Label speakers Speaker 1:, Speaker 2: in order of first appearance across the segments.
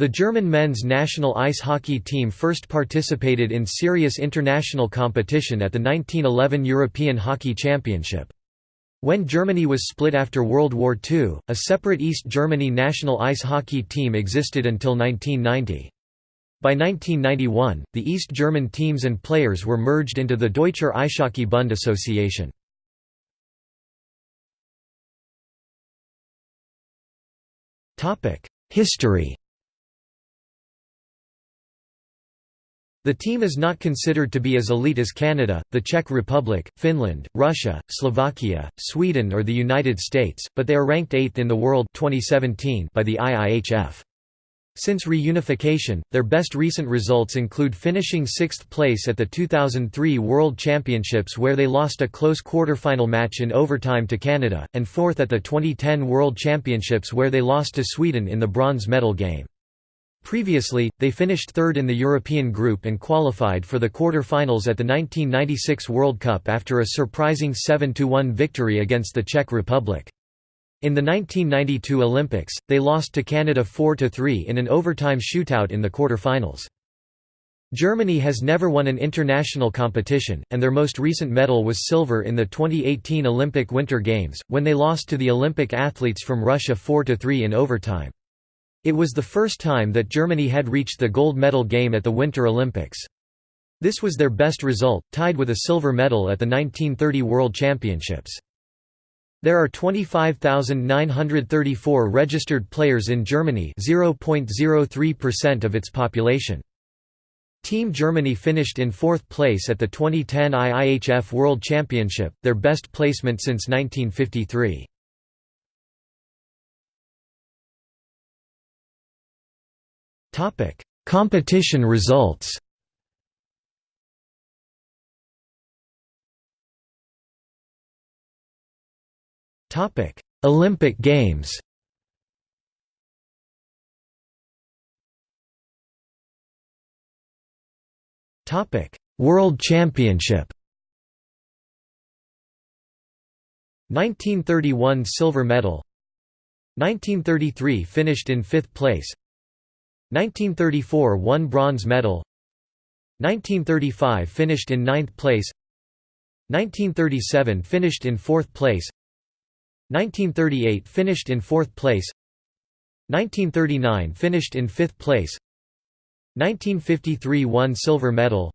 Speaker 1: The German men's national ice hockey team first participated in serious international competition at the 1911 European Hockey Championship. When Germany was split after World War II, a separate East Germany national ice hockey team existed until 1990. By 1991, the East German teams and players were merged into the Deutscher Eishockey Bund Association. History The team is not considered to be as elite as Canada, the Czech Republic, Finland, Russia, Slovakia, Sweden or the United States, but they are ranked 8th in the world 2017 by the IIHF. Since reunification, their best recent results include finishing sixth place at the 2003 World Championships where they lost a close quarter-final match in overtime to Canada, and fourth at the 2010 World Championships where they lost to Sweden in the bronze medal game. Previously, they finished third in the European group and qualified for the quarter-finals at the 1996 World Cup after a surprising 7–1 victory against the Czech Republic. In the 1992 Olympics, they lost to Canada 4–3 in an overtime shootout in the quarter-finals. Germany has never won an international competition, and their most recent medal was silver in the 2018 Olympic Winter Games, when they lost to the Olympic athletes from Russia 4–3 in overtime. It was the first time that Germany had reached the gold medal game at the Winter Olympics. This was their best result, tied with a silver medal at the 1930 World Championships. There are 25,934 registered players in Germany 0.03% of its population. Team Germany finished in fourth place at the 2010 IIHF World Championship, their best placement since 1953. Topic: Competition results. Topic: Olympic Games. Topic: World Championship. 1931 silver medal 1933 finished in 5th place 1934 won bronze medal. 1935 finished in ninth place. 1937 finished in fourth place. 1938 finished in fourth place. 1939 finished in fifth place. 1953 won silver medal.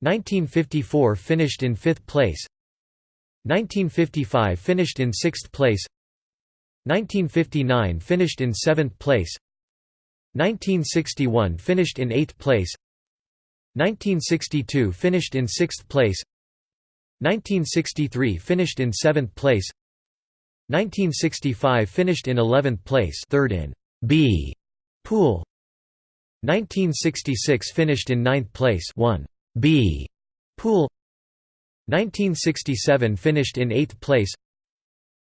Speaker 1: 1954 finished in fifth place. 1955 finished in sixth place. 1959 finished in seventh place 1961 finished in 8th place 1962 finished in 6th place 1963 finished in 7th place 1965 finished in 11th place third in B pool 1966 finished in 9th place 1 B pool 1967 finished in 8th place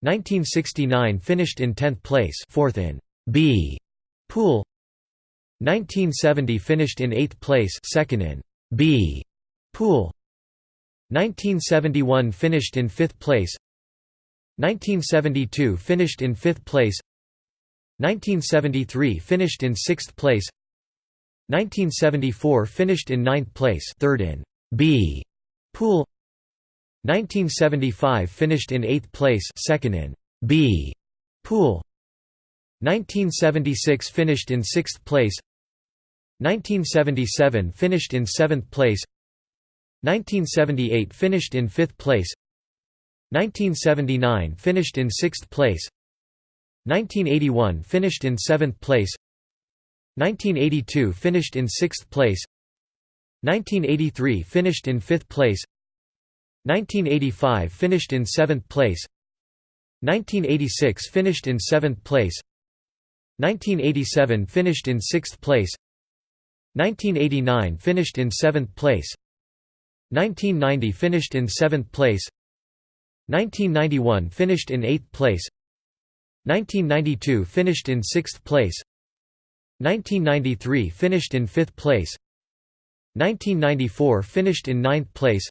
Speaker 1: 1969 finished in 10th place fourth in B pool 1970 finished in 8th place second in B pool. 1971 finished in 5th place. 1972 finished in 5th place. 1973 finished in 6th place. 1974 finished in 9th place third in B pool. 1975 finished in 8th place second in B pool. 1976 finished in 6th place 1977 finished in 7th place 1978 finished in 5th place 1979 finished in 6th place 1981 finished in 7th place 1982 finished in 6th place 1983 finished in 5th place 1985 finished in 7th place 1986 finished in 7th place 1987 finished in 6th place 1989 finished in 7th place. 1990 finished in 7th place. 1991 finished in 8th place. 1992 finished in 6th place. 1993 finished in 5th place. 1994 finished in 9th place.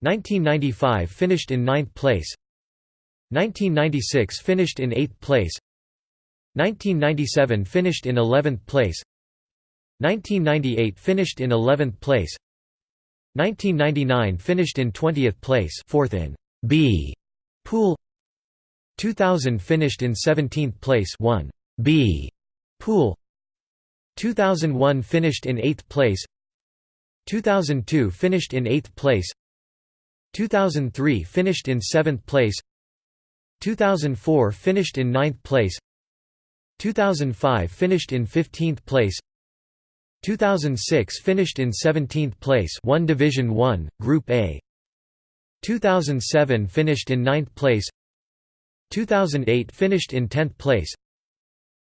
Speaker 1: 1995 finished in 9th place. 1996 finished in 8th place. 1997 finished in 11th place 1998 finished in 11th place. 1999 finished in 20th place fourth in B pool. 2000 finished in 17th place 1 B pool. 2001 finished in 8th place. 2002 finished in 8th place. 2003 finished in 7th place. 2004 finished in 9th place. 2005 finished in 15th place 2006 finished in 17th place 1 Division 1, Group A. 2007 finished in 9th place. 2008 finished in 10th place.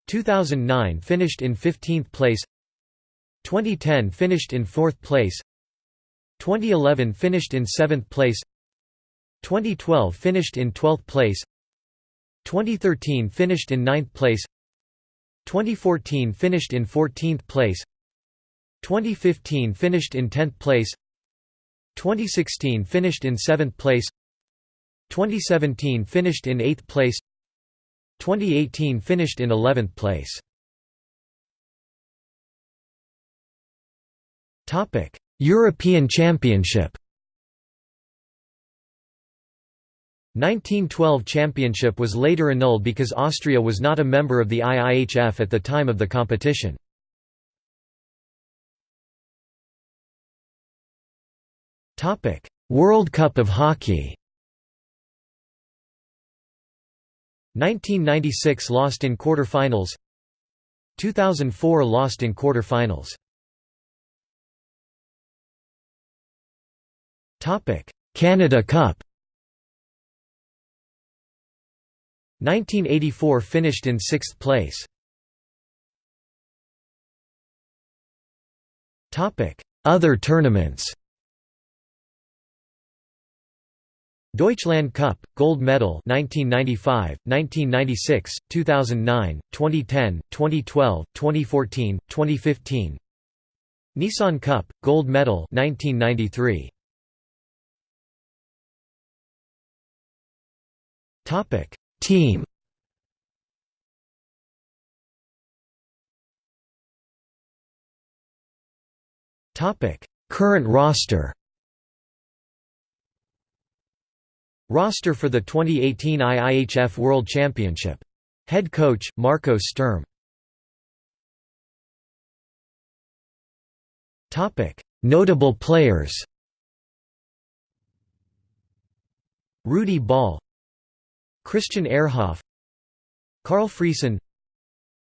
Speaker 1: 2009 finished in 15th place. 2010 finished in 4th place. 2011 finished in 7th place. 2012 finished in 12th place. 2013 finished in 9th place. 2014 finished in 14th place 2015 finished in 10th place 2016 finished in 7th place 2017 finished in 8th place 2018 finished in 11th place Topic: European Championship 1912 championship was later annulled because Austria was not a member of the IIHF at the time of the competition. World Cup of Hockey 1996 lost in quarter-finals 2004 lost in quarter-finals Canada Cup 1984 finished in 6th place. Topic: Other tournaments Deutschland Cup, Gold Medal 1995, 1996, 2009, 2010, 2012, 2014, 2015 Nissan Cup, Gold Medal 1993. Team. Topic Current roster Roster for the 2018 IIHF World Championship. Head coach, Marco Sturm. Notable players. Rudi Ball. Christian Ehrhoff. Karl Friesen.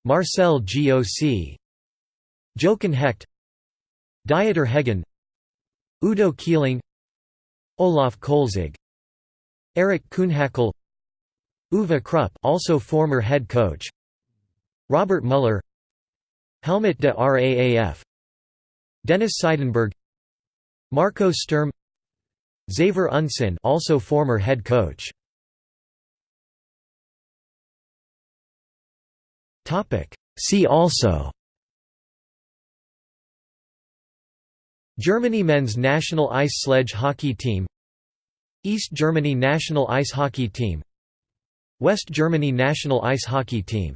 Speaker 1: Marcel Goc Jochen Hecht. Dieter Hegen. Udo Kiessling Olaf Kolzig Eric Kuhnhackl Uwe Krupp also former head coach Robert Muller Helmut de Raaf Dennis Seidenberg Marco Sturm Xaver Unsinn also former head coach. Topic. See also Germany men's national ice sledge hockey team East Germany national ice hockey team. West Germany national ice hockey team